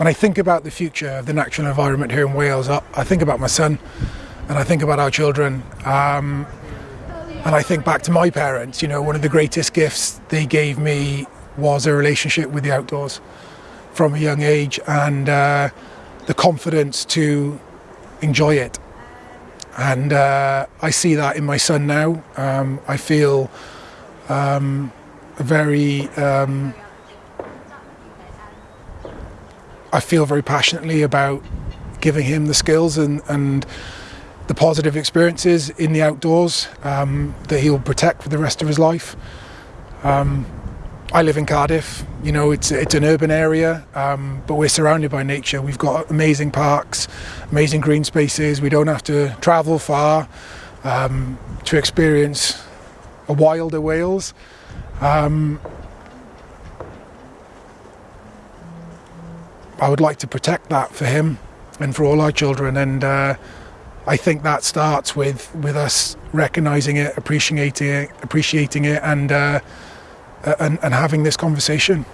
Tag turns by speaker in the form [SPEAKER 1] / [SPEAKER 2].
[SPEAKER 1] when I think about the future of the natural environment here in Wales, I, I think about my son and I think about our children. Um, and I think back to my parents, you know, one of the greatest gifts they gave me was a relationship with the outdoors from a young age and uh, the confidence to enjoy it. And uh, I see that in my son now. Um, I feel um, very. Um, I feel very passionately about giving him the skills and, and the positive experiences in the outdoors um, that he'll protect for the rest of his life. Um, I live in Cardiff. You know, it's it's an urban area, um, but we're surrounded by nature. We've got amazing parks, amazing green spaces. We don't have to travel far um, to experience a wilder Wales. Um, I would like to protect that for him and for all our children, and uh, I think that starts with with us recognizing it, appreciating it, appreciating it, and uh, and, and having this conversation.